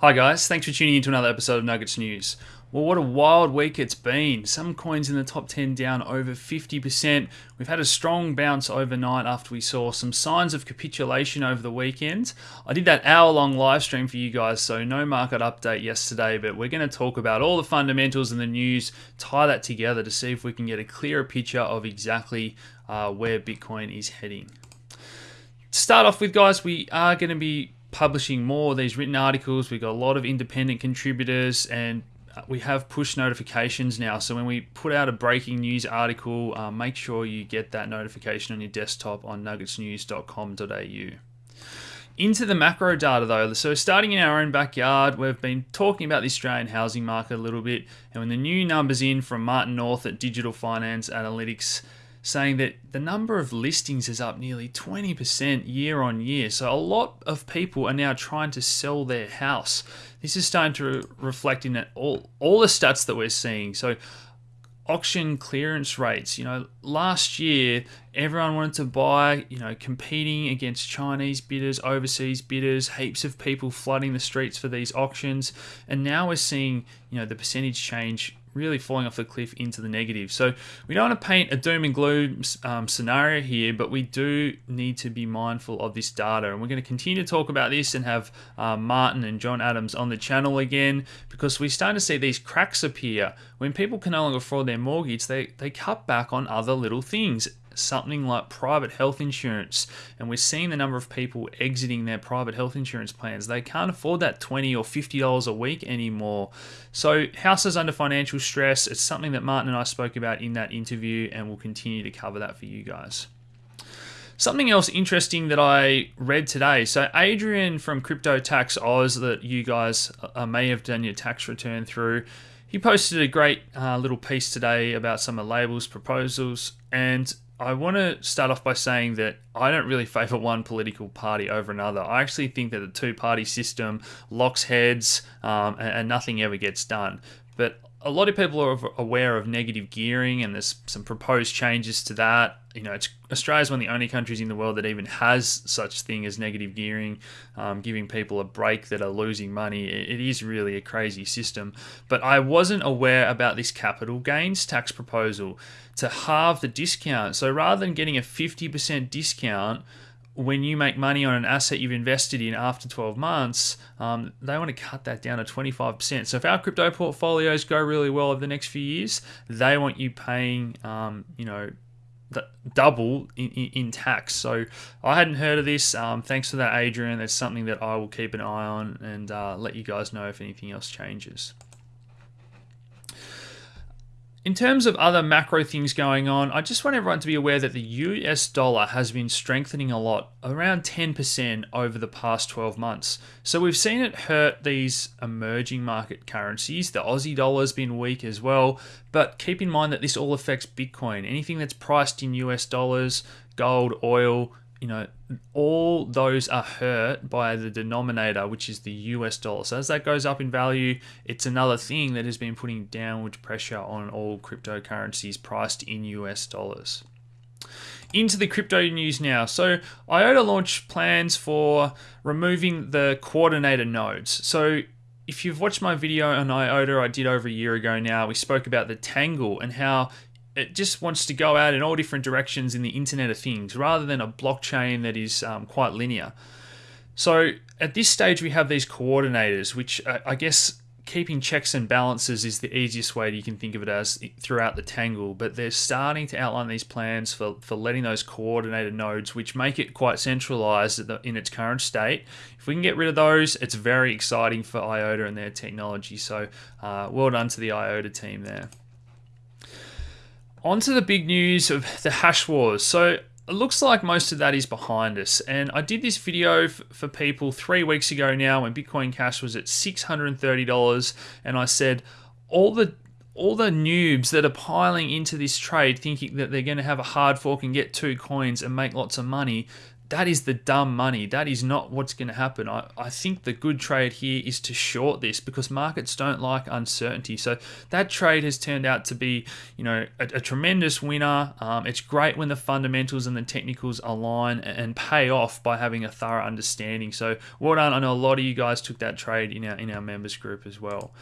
Hi guys, thanks for tuning in to another episode of Nuggets News. Well, what a wild week it's been. Some coins in the top 10 down over 50%. We've had a strong bounce overnight after we saw some signs of capitulation over the weekend. I did that hour long live stream for you guys, so no market update yesterday, but we're going to talk about all the fundamentals and the news, tie that together to see if we can get a clearer picture of exactly uh, where Bitcoin is heading. To start off with, guys, we are going to be publishing more of these written articles. We've got a lot of independent contributors and we have push notifications now. So when we put out a breaking news article, uh, make sure you get that notification on your desktop on nuggetsnews.com.au. Into the macro data though, so starting in our own backyard, we've been talking about the Australian housing market a little bit, and when the new numbers in from Martin North at Digital Finance Analytics saying that the number of listings is up nearly 20% year on year. So a lot of people are now trying to sell their house. This is starting to reflect in all all the stats that we're seeing. So auction clearance rates, you know, last year everyone wanted to buy, you know, competing against Chinese bidders, overseas bidders, heaps of people flooding the streets for these auctions, and now we're seeing, you know, the percentage change really falling off the cliff into the negative. So we don't want to paint a doom and gloom um, scenario here, but we do need to be mindful of this data. And we're going to continue to talk about this and have uh, Martin and John Adams on the channel again because we're starting to see these cracks appear. When people can no longer afford their mortgage, they, they cut back on other little things something like private health insurance. And we're seeing the number of people exiting their private health insurance plans. They can't afford that 20 or $50 a week anymore. So, houses under financial stress, it's something that Martin and I spoke about in that interview, and we'll continue to cover that for you guys. Something else interesting that I read today. So, Adrian from Crypto Tax Oz, that you guys uh, may have done your tax return through, he posted a great uh, little piece today about some of Labor's proposals and I want to start off by saying that I don't really favour one political party over another. I actually think that the two party system locks heads um, and, and nothing ever gets done. But a lot of people are aware of negative gearing and there's some proposed changes to that. You know, Australia is one of the only countries in the world that even has such thing as negative gearing, um, giving people a break that are losing money. It is really a crazy system. But I wasn't aware about this capital gains tax proposal to halve the discount. So rather than getting a 50% discount, when you make money on an asset you've invested in after 12 months, um, they want to cut that down to 25%. So if our crypto portfolios go really well over the next few years, they want you paying, um, you know, double in, in, in, tax. So I hadn't heard of this. Um, thanks for that, Adrian. That's something that I will keep an eye on and uh, let you guys know if anything else changes. In terms of other macro things going on, I just want everyone to be aware that the US dollar has been strengthening a lot, around 10% over the past 12 months. So we've seen it hurt these emerging market currencies. The Aussie dollar has been weak as well, but keep in mind that this all affects Bitcoin. Anything that's priced in US dollars, gold, oil, you know, all those are hurt by the denominator, which is the US dollar. So as that goes up in value, it's another thing that has been putting downward pressure on all cryptocurrencies priced in US dollars. Into the crypto news now. So IOTA launched plans for removing the coordinator nodes. So if you've watched my video on IOTA I did over a year ago now, we spoke about the Tangle and how it just wants to go out in all different directions in the Internet of Things rather than a blockchain that is um, quite linear. So at this stage, we have these coordinators, which uh, I guess keeping checks and balances is the easiest way you can think of it as throughout the tangle. But they're starting to outline these plans for, for letting those coordinated nodes, which make it quite centralized in its current state. If we can get rid of those, it's very exciting for IOTA and their technology. So uh, well done to the IOTA team there. On to the big news of the hash wars. So it looks like most of that is behind us. And I did this video for people three weeks ago now when Bitcoin Cash was at $630. And I said, all the all the noobs that are piling into this trade thinking that they're going to have a hard fork and get two coins and make lots of money, that is the dumb money. That is not what's going to happen. I, I think the good trade here is to short this because markets don't like uncertainty. So that trade has turned out to be, you know, a, a tremendous winner. Um, it's great when the fundamentals and the technicals align and pay off by having a thorough understanding. So well done. I know a lot of you guys took that trade in our in our members group as well.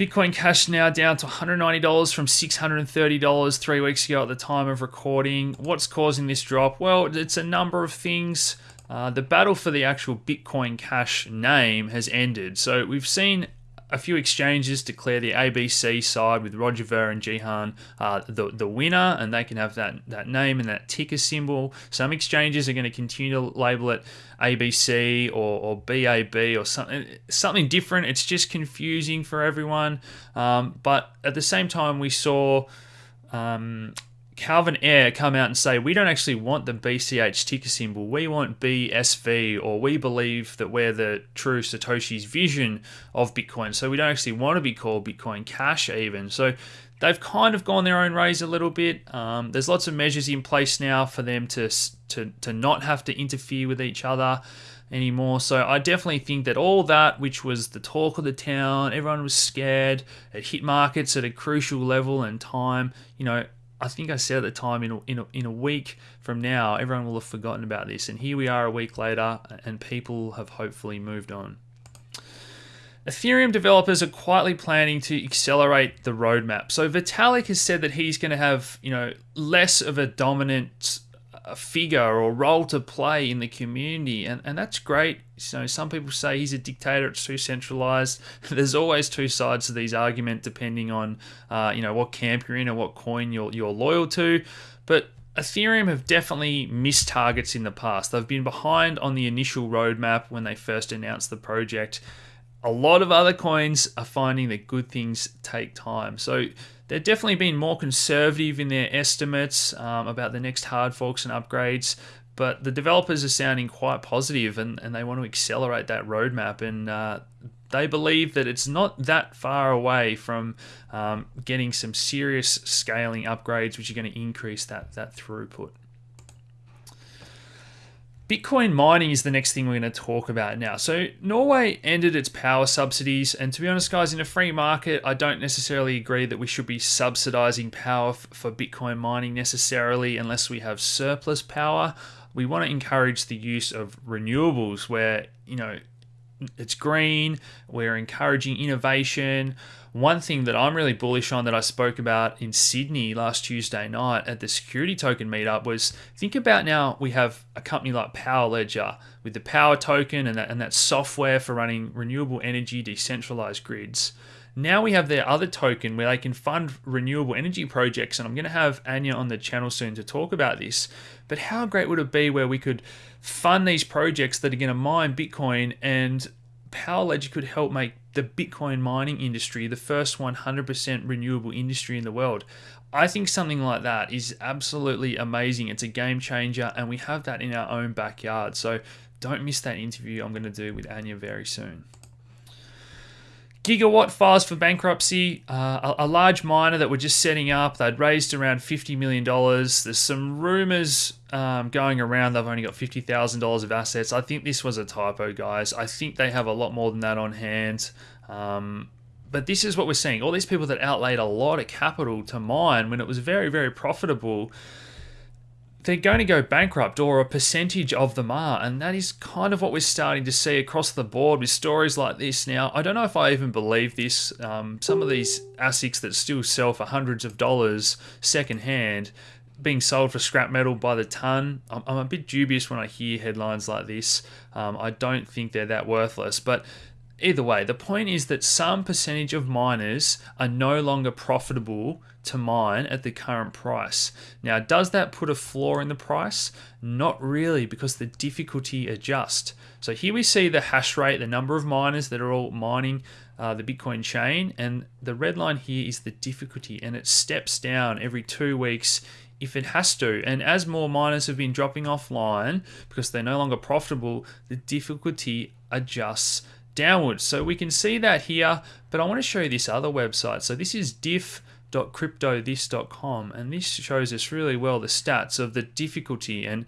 Bitcoin Cash now down to $190 from $630 three weeks ago at the time of recording. What's causing this drop? Well, it's a number of things. Uh, the battle for the actual Bitcoin Cash name has ended. So we've seen a few exchanges declare the ABC side with Roger Ver and Jihan uh, the, the winner, and they can have that, that name and that ticker symbol. Some exchanges are going to continue to label it ABC or, or BAB or something something different. It's just confusing for everyone. Um, but at the same time, we saw um, Calvin Ayre come out and say, we don't actually want the BCH ticker symbol. We want BSV, or we believe that we're the true Satoshi's vision of Bitcoin. So we don't actually want to be called Bitcoin Cash, even. So they've kind of gone their own ways a little bit. Um, there's lots of measures in place now for them to, to, to not have to interfere with each other anymore. So I definitely think that all that, which was the talk of the town, everyone was scared, it hit markets at a crucial level and time. You know, I think I said at the time in a, in, a, in a week from now, everyone will have forgotten about this. And here we are a week later, and people have hopefully moved on. Ethereum developers are quietly planning to accelerate the roadmap. So Vitalik has said that he's going to have, you know, less of a dominant a figure or role to play in the community, and, and that's great. Know, some people say he's a dictator; it's too centralized. There's always two sides to these arguments, depending on uh, you know what camp you're in or what coin you're you're loyal to. But Ethereum have definitely missed targets in the past. They've been behind on the initial roadmap when they first announced the project. A lot of other coins are finding that good things take time. So they've definitely been more conservative in their estimates um, about the next hard forks and upgrades. But the developers are sounding quite positive and, and they want to accelerate that roadmap. And uh, they believe that it's not that far away from um, getting some serious scaling upgrades, which are going to increase that, that throughput. Bitcoin mining is the next thing we're going to talk about now. So, Norway ended its power subsidies, and to be honest, guys, in a free market, I don't necessarily agree that we should be subsidizing power for Bitcoin mining necessarily unless we have surplus power. We want to encourage the use of renewables where, you know, it's green, we're encouraging innovation. One thing that I'm really bullish on that I spoke about in Sydney last Tuesday night at the security token meetup was think about now we have a company like Power Ledger with the Power token and that, and that software for running renewable energy decentralized grids. Now we have their other token where they can fund renewable energy projects, and I'm going to have Anya on the channel soon to talk about this. But how great would it be where we could fund these projects that are going to mine Bitcoin and Power Ledger could help make the Bitcoin mining industry the first 100% renewable industry in the world. I think something like that is absolutely amazing. It's a game changer, and we have that in our own backyard. So don't miss that interview I'm going to do with Anya very soon. Gigawatt files for bankruptcy. Uh, a, a, large miner that were just setting up. They'd raised around $50 million. There's some rumors um, going around they've only got $50,000 of assets. I think this was a typo, guys. I think they have a lot more than that on hand. Um, but this is what we're seeing. All these people that outlaid a lot of capital to mine when it was very, very profitable they're going to go bankrupt or a percentage of them are. And that is kind of what we're starting to see across the board with stories like this. Now, I don't know if I even believe this. Um, some of these ASICs that still sell for hundreds of dollars secondhand being sold for scrap metal by the ton. I'm, I'm a bit dubious when I hear headlines like this. Um, I don't think they're that worthless. But either way, the point is that some percentage of miners are no longer profitable to mine at the current price. Now, does that put a floor in the price? Not really, because the difficulty adjusts. So here we see the hash rate, the number of miners that are all mining uh, the Bitcoin chain, and the red line here is the difficulty, and it steps down every two weeks if it has to. And as more miners have been dropping offline because they're no longer profitable, the difficulty adjusts downwards. So we can see that here, but I want to show you this other website. So this is diff.cryptothis.com and this shows us really well the stats of the difficulty and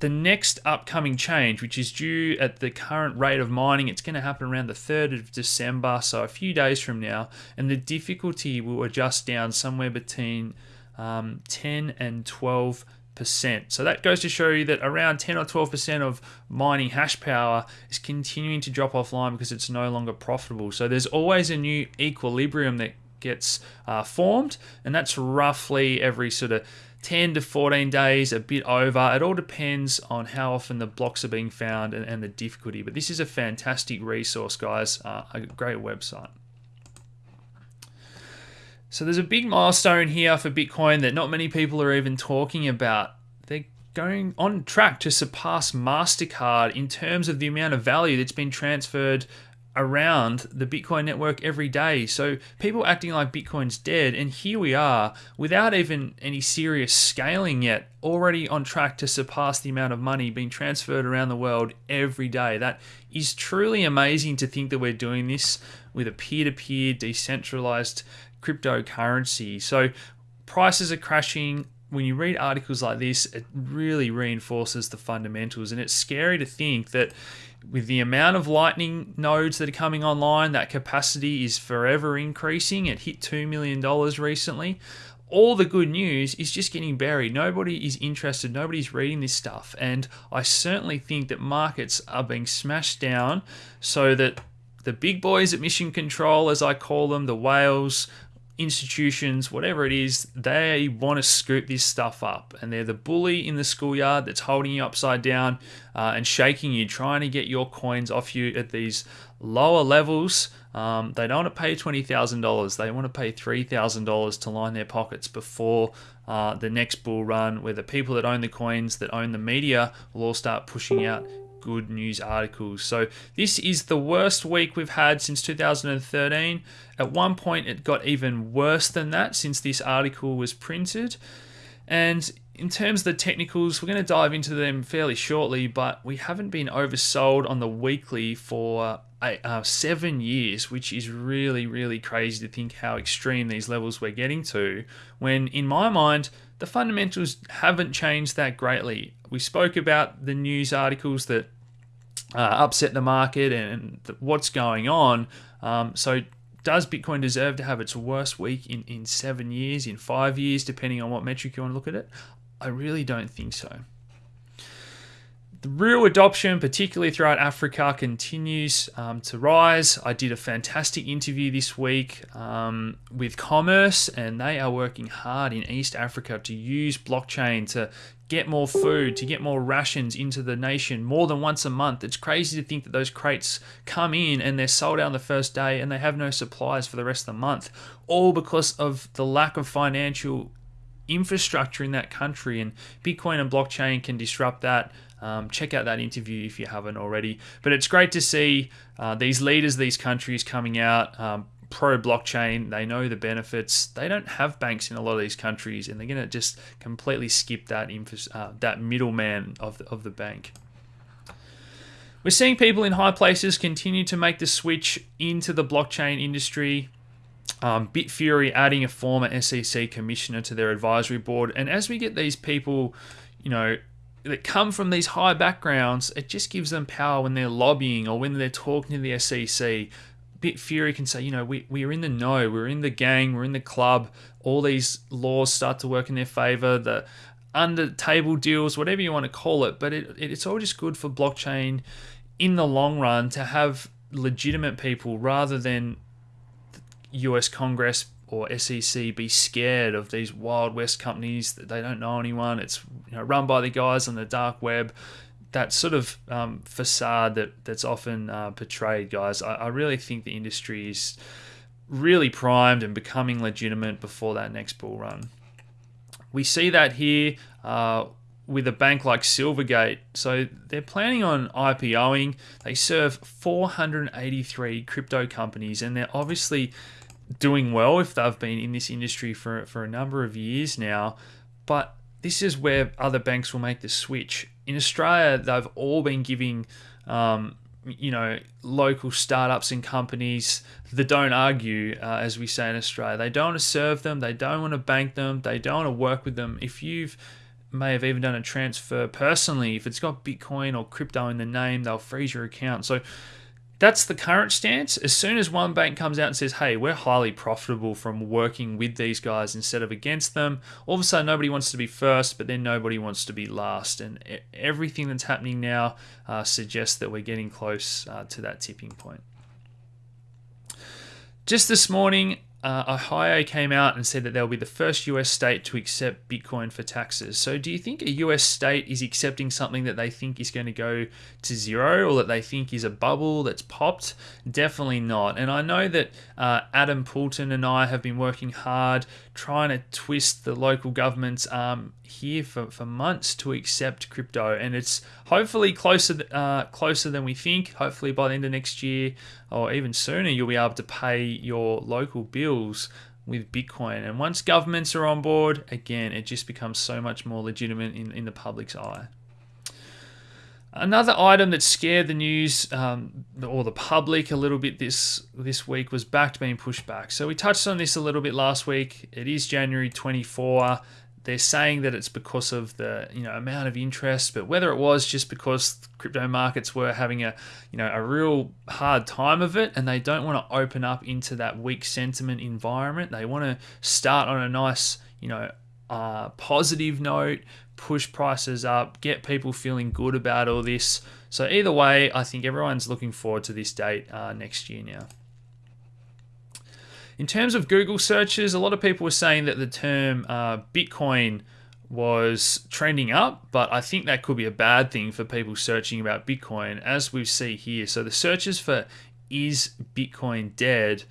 the next upcoming change, which is due at the current rate of mining, it's going to happen around the 3rd of December, so a few days from now, and the difficulty will adjust down somewhere between um, 10 and 12 percent. So that goes to show you that around 10 or 12 percent of mining hash power is continuing to drop offline because it's no longer profitable. So there's always a new equilibrium that gets uh, formed, and that's roughly every sort of 10 to 14 days, a bit over. It all depends on how often the blocks are being found and, and the difficulty. But this is a fantastic resource, guys, uh, a great website. So there's a big milestone here for Bitcoin that not many people are even talking about. They're going on track to surpass MasterCard in terms of the amount of value that's been transferred around the Bitcoin network every day. So people acting like Bitcoin's dead, and here we are without even any serious scaling yet, already on track to surpass the amount of money being transferred around the world every day. That is truly amazing to think that we're doing this with a peer to peer decentralized cryptocurrency. So prices are crashing. When you read articles like this, it really reinforces the fundamentals, and it's scary to think that with the amount of Lightning nodes that are coming online, that capacity is forever increasing. It hit $2 million recently. All the good news is just getting buried. Nobody is interested. Nobody's reading this stuff. And I certainly think that markets are being smashed down so that the big boys at Mission Control, as I call them, the whales, institutions, whatever it is, they want to scoop this stuff up. And they're the bully in the schoolyard that's holding you upside down uh, and shaking you, trying to get your coins off you at these lower levels. Um, they don't want to pay $20,000. They want to pay $3,000 to line their pockets before uh, the next bull run, where the people that own the coins, that own the media, will all start pushing out good news articles. So this is the worst week we've had since 2013. At one point, it got even worse than that since this article was printed. And in terms of the technicals, we're going to dive into them fairly shortly, but we haven't been oversold on the weekly for eight, uh, seven years, which is really, really crazy to think how extreme these levels we're getting to. When, in my mind, the fundamentals haven't changed that greatly. We spoke about the news articles that uh, upset the market and what's going on. Um, so, does Bitcoin deserve to have its worst week in, in seven years, in five years, depending on what metric you want to look at it? I really don't think so. The real adoption, particularly throughout Africa, continues um, to rise. I did a fantastic interview this week um, with Commerce, and they are working hard in East Africa to use blockchain to get more food, to get more rations into the nation more than once a month. It's crazy to think that those crates come in and they're sold out on the first day and they have no supplies for the rest of the month, all because of the lack of financial infrastructure in that country. And Bitcoin and blockchain can disrupt that. Um, check out that interview if you haven't already. But it's great to see uh, these leaders, these countries coming out. Um, pro blockchain. They know the benefits. They don't have banks in a lot of these countries, and they're going to just completely skip that uh, that middleman of the, of the bank. We're seeing people in high places continue to make the switch into the blockchain industry. Um, Bitfury adding a former SEC commissioner to their advisory board, and as we get these people, you know, that come from these high backgrounds, it just gives them power when they're lobbying or when they're talking to the SEC. Bitfury can say, you know, we, we're in the know, we're in the gang, we're in the club. All these laws start to work in their favor. The under table deals, whatever you want to call it, but it, it's all just good for blockchain in the long run to have legitimate people rather than US Congress or SEC be scared of these Wild West companies that they don't know anyone. It's you know, run by the guys on the dark web. That sort of um, facade that that's often uh, portrayed, guys. I, I, really think the industry is really primed and becoming legitimate before that next bull run. We see that here uh, with a bank like Silvergate. So they're planning on IPOing. They serve 483 crypto companies, and they're obviously doing well if they've been in this industry for, for a number of years now. But this is where other banks will make the switch. In Australia, they've all been giving, um, you know, local startups and companies that don't argue, uh, as we say in Australia. They don't want to serve them. They don't want to bank them. They don't want to work with them. If you've may have even done a transfer personally. If it's got Bitcoin or crypto in the name, they'll freeze your account. So that's the current stance. As soon as one bank comes out and says, hey, we're highly profitable from working with these guys instead of against them, all of a sudden nobody wants to be first, but then nobody wants to be last. And everything that's happening now uh, suggests that we're getting close uh, to that tipping point. Just this morning, uh, Ohio came out and said that they'll be the first US state to accept Bitcoin for taxes. So, do you think a US state is accepting something that they think is going to go to zero or that they think is a bubble that's popped? Definitely not. And I know that uh, Adam Poulton and I have been working hard trying to twist the local government's arm here for, for months to accept crypto, and it's hopefully closer uh, closer than we think. Hopefully by the end of next year or even sooner, you'll be able to pay your local bills with Bitcoin. And once governments are on board, again, it just becomes so much more legitimate in, in the public's eye. Another item that scared the news um, or the public a little bit this this week was Bakkt being pushed back. So we touched on this a little bit last week. It is January 24. They're saying that it's because of the you know amount of interest, but whether it was just because crypto markets were having a you know a real hard time of it, and they don't want to open up into that weak sentiment environment. They want to start on a nice you know uh, positive note, push prices up, get people feeling good about all this. So, either way, I think everyone's looking forward to this date uh, next year now. In terms of Google searches, a lot of people were saying that the term uh, Bitcoin was trending up, but I think that could be a bad thing for people searching about Bitcoin, as we see here. So, the searches for is Bitcoin dead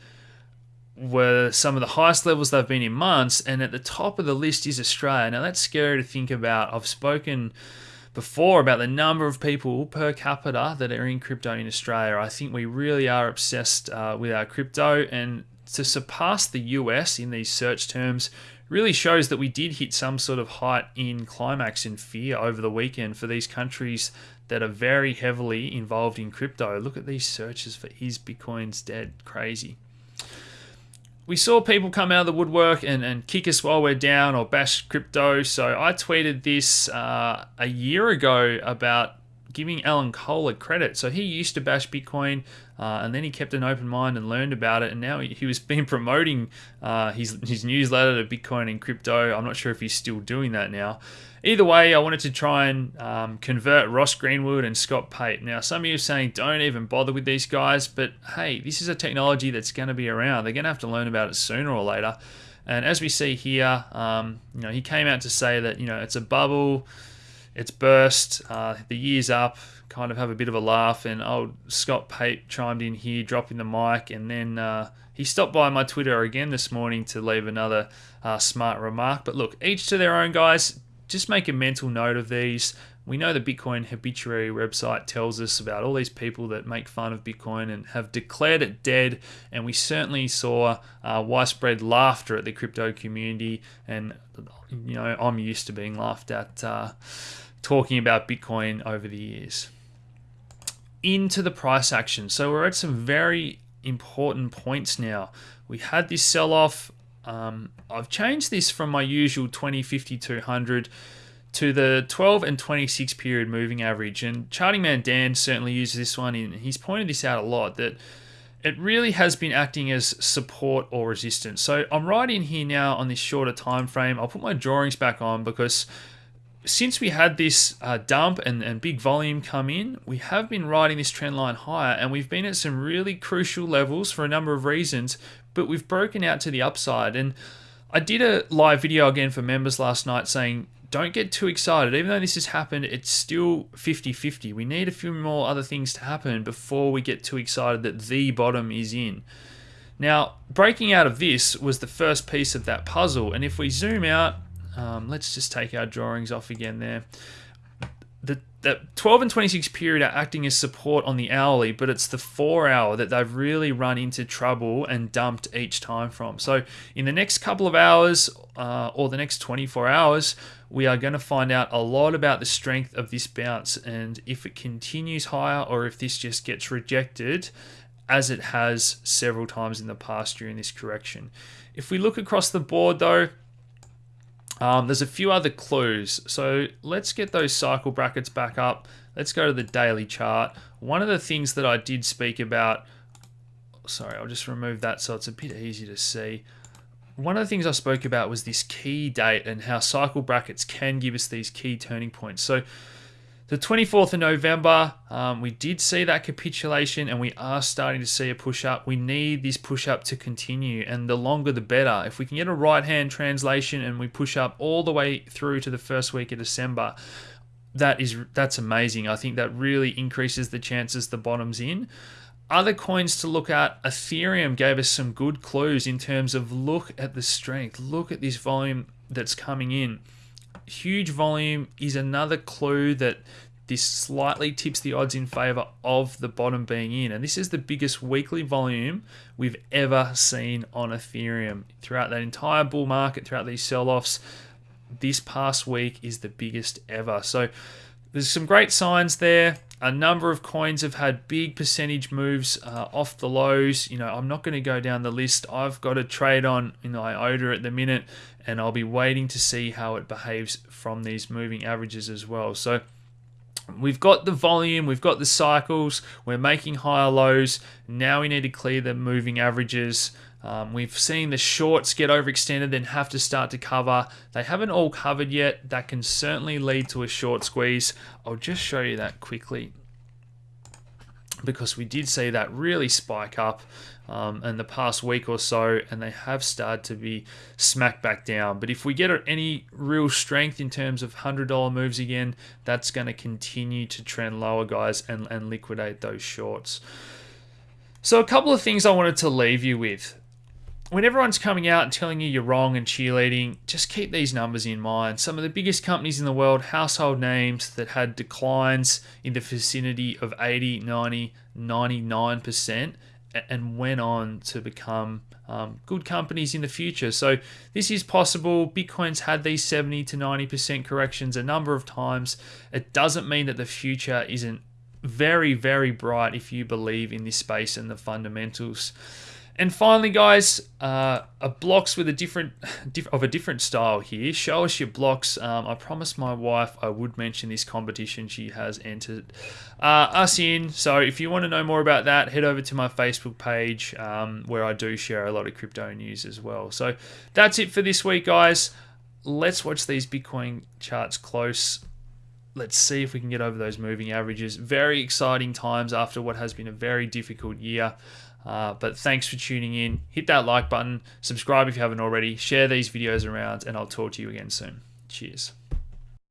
were some of the highest levels they've been in months, and at the top of the list is Australia. Now that's scary to think about. I've spoken before about the number of people per capita that are in crypto in Australia. I think we really are obsessed uh, with our crypto, and to surpass the US in these search terms really shows that we did hit some sort of height in climax in fear over the weekend for these countries that are very heavily involved in crypto. Look at these searches for is Bitcoin's dead? Crazy we saw people come out of the woodwork and, and kick us while we're down or bash crypto. So I tweeted this uh, a year ago about giving Alan Kohler a credit. So he used to bash Bitcoin uh, and then he kept an open mind and learned about it. And now he, he was been promoting uh, his, his newsletter to Bitcoin and crypto. I'm not sure if he's still doing that now. Either way, I wanted to try and um, convert Ross Greenwood and Scott Pape. Now, some of you are saying don't even bother with these guys, but hey, this is a technology that's going to be around. They're going to have to learn about it sooner or later. And as we see here, um, you know, he came out to say that you know it's a bubble, it's burst, uh, the year's up. Kind of have a bit of a laugh, and old Scott Pape chimed in here, dropping the mic, and then uh, he stopped by my Twitter again this morning to leave another uh, smart remark. But look, each to their own, guys just make a mental note of these. We know the Bitcoin Obituary website tells us about all these people that make fun of Bitcoin and have declared it dead. And we certainly saw uh, widespread laughter at the crypto community. And, you know, I'm used to being laughed at uh, talking about Bitcoin over the years. Into the price action. So we're at some very important points now. We had this sell off um, I've changed this from my usual 20, 50, 200 to the 12 and 26 period moving average. And Charting Man Dan certainly uses this one in. He's pointed this out a lot that it really has been acting as support or resistance. So I'm right in here now on this shorter time frame. I'll put my drawings back on because since we had this uh, dump and, and big volume come in, we have been riding this trend line higher and we've been at some really crucial levels for a number of reasons, but we've broken out to the upside. And I did a live video again for members last night saying, don't get too excited. Even though this has happened, it's still 50 50. We need a few more other things to happen before we get too excited that the bottom is in. Now, breaking out of this was the first piece of that puzzle. And if we zoom out, um, let's just take our drawings off again there. The, the 12 and 26 period are acting as support on the hourly, but it's the four hour that they've really run into trouble and dumped each time from. So, in the next couple of hours uh, or the next 24 hours, we are going to find out a lot about the strength of this bounce and if it continues higher or if this just gets rejected as it has several times in the past during this correction. If we look across the board though, Um, there's a few other clues. So let's get those cycle brackets back up. Let's go to the daily chart. One of the things that I did speak about, sorry, I'll just remove that so it's a bit easier to see. One of the things I spoke about was this key date and how cycle brackets can give us these key turning points. So the 24th of November, um, we did see that capitulation and we are starting to see a push up. We need this push up to continue, and the longer the better. If we can get a right hand translation and we push up all the way through to the first week of December, that is that's amazing. I think that really increases the chances the bottom's in. Other coins to look at, Ethereum gave us some good clues in terms of look at the strength, look at this volume that's coming in huge volume is another clue that this slightly tips the odds in favor of the bottom being in. And this is the biggest weekly volume we've ever seen on Ethereum. Throughout that entire bull market, throughout these sell offs, this past week is the biggest ever. So there's some great signs there. A number of coins have had big percentage moves uh, off the lows. You know, I'm not going to go down the list. I've got a trade on in IOTA at the minute, and I'll be waiting to see how it behaves from these moving averages as well. So we've got the volume, we've got the cycles, we're making higher lows. Now we need to clear the moving averages. Um, we've seen the shorts get overextended, then have to start to cover. They haven't all covered yet. That can certainly lead to a short squeeze. I'll just show you that quickly because we did see that really spike up um, in the past week or so, and they have started to be smacked back down. But if we get any real strength in terms of $100 moves again, that's going to continue to trend lower, guys, and, and liquidate those shorts. So, a couple of things I wanted to leave you with. When everyone's coming out and telling you you're wrong and cheerleading, just keep these numbers in mind. Some of the biggest companies in the world, household names that had declines in the vicinity of 80, 90, 99%, and went on to become um, good companies in the future. So this is possible. Bitcoin's had these 70 to 90% corrections a number of times. It doesn't mean that the future isn't very, very bright if you believe in this space and the fundamentals. And finally, guys, uh, a blocks with a different, of a different style here. Show us your blocks. Um, I promised my wife I would mention this competition she has entered uh, us in. So if you want to know more about that, head over to my Facebook page um, where I do share a lot of crypto news as well. So that's it for this week, guys. Let's watch these Bitcoin charts close. Let's see if we can get over those moving averages. Very exciting times after what has been a very difficult year. Uh, but thanks for tuning in. Hit that like button, subscribe if you haven't already, share these videos around, and I'll talk to you again soon. Cheers.